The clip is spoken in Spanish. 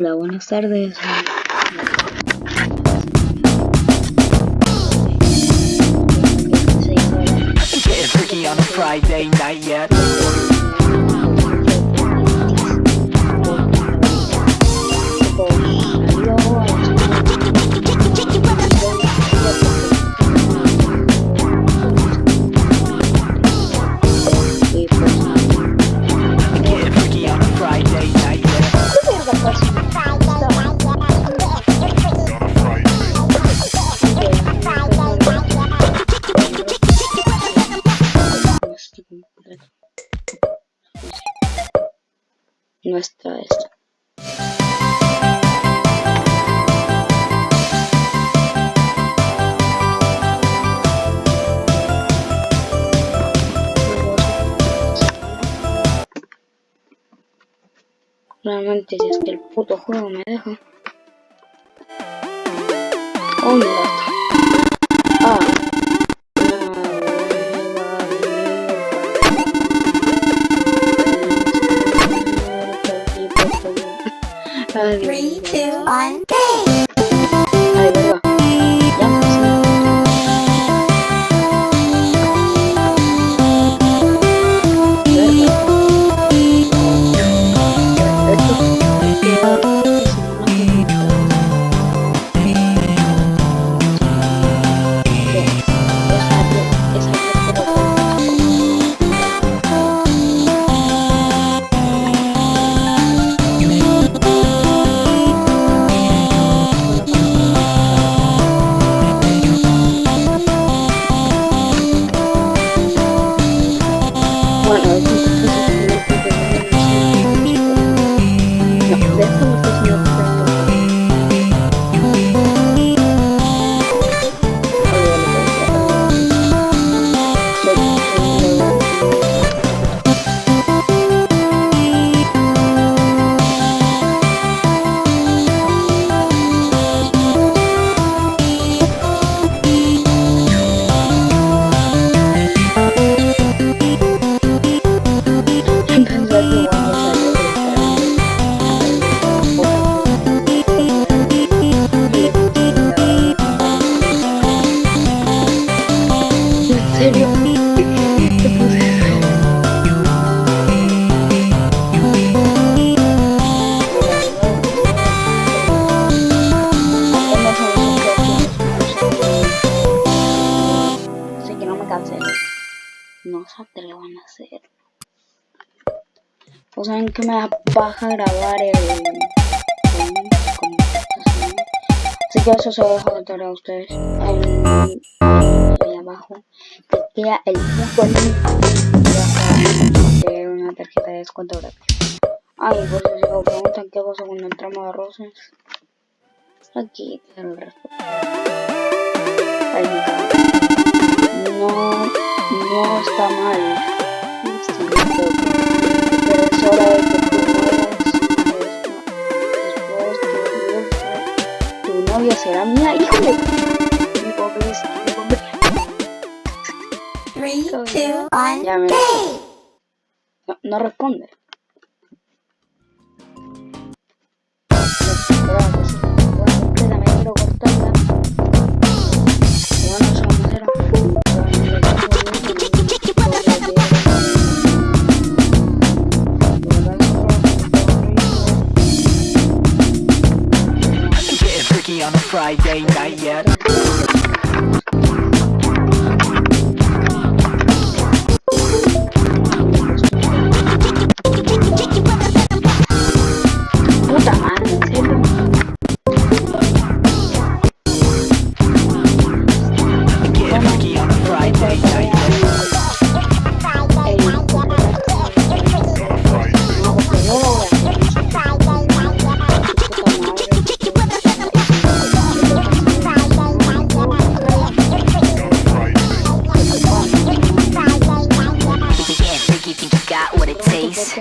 Hola, buenas tardes. Friday night yet. No está esto. Realmente si es que el puto juego me deja. Oh, Ay, Dios Three, mío. two, one. Ay, No, de no se atrevan a hacer. Pues saben que me da paja grabar el... Así que eso se lo dejo de tarea a ustedes. Ahí abajo. Te queda el link. De una tarjeta de descuento gratis. Ay, por si se lo preguntan qué pasa con el tramo de rosas. Aquí te lo respondo. Ahí me cago. No, no está mal. Pero, es hora de que mueras. Después tu, tu novia será mía. ¡Híjole! Two, one. Me no, no responde. On a Friday night yet. you think you got what it takes?